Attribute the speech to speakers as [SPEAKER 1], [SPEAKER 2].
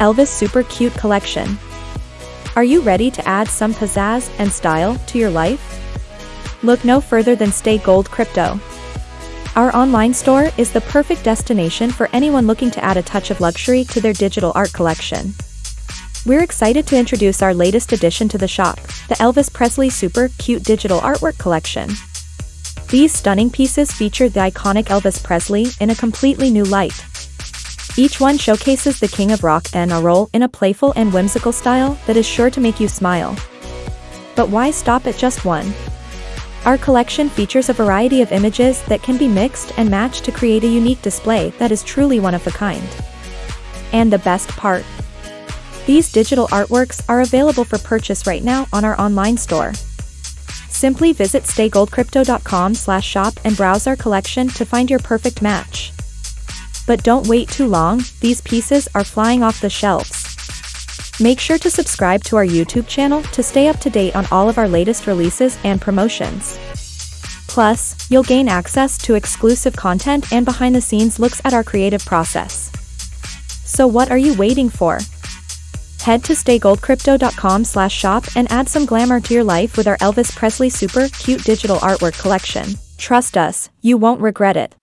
[SPEAKER 1] Elvis Super Cute Collection. Are you ready to add some pizzazz and style to your life? Look no further than Stay Gold Crypto. Our online store is the perfect destination for anyone looking to add a touch of luxury to their digital art collection. We're excited to introduce our latest addition to the shop, the Elvis Presley Super Cute Digital Artwork Collection. These stunning pieces feature the iconic Elvis Presley in a completely new light. Each one showcases the king of rock and roll in a playful and whimsical style that is sure to make you smile. But why stop at just one? Our collection features a variety of images that can be mixed and matched to create a unique display that is truly one of a kind. And the best part? These digital artworks are available for purchase right now on our online store. Simply visit staygoldcrypto.com slash shop and browse our collection to find your perfect match. But don't wait too long, these pieces are flying off the shelves. Make sure to subscribe to our YouTube channel to stay up to date on all of our latest releases and promotions. Plus, you'll gain access to exclusive content and behind-the-scenes looks at our creative process. So what are you waiting for? Head to staygoldcrypto.com slash shop and add some glamour to your life with our Elvis Presley super cute digital artwork collection. Trust us, you won't regret it.